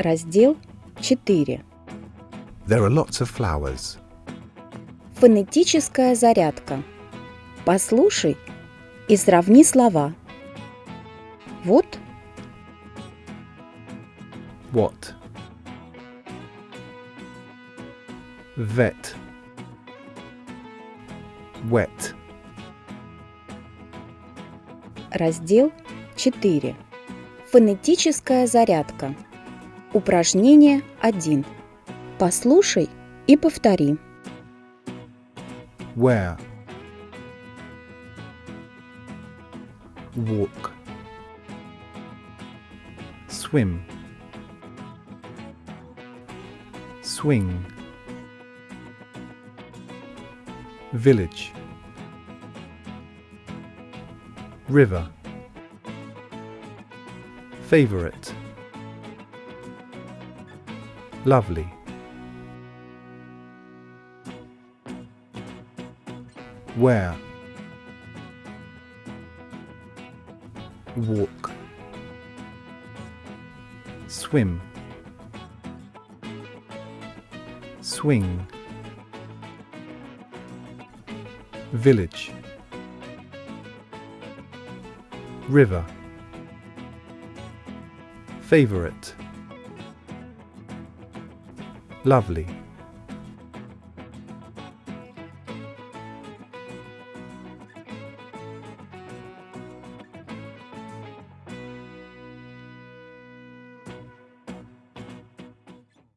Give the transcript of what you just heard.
Раздел 4. There are lots of flowers. Фонетическая зарядка. Послушай и сравни слова. Вот, What? Vet. Wet. раздел 4. Фонетическая зарядка. Упражнение 1. Послушай и повтори. Where? Walk. Swim. Swing. Village. River. Favorite. Lovely. Where? Walk. Swim. Swing. Village. River. Favorite. Lovely.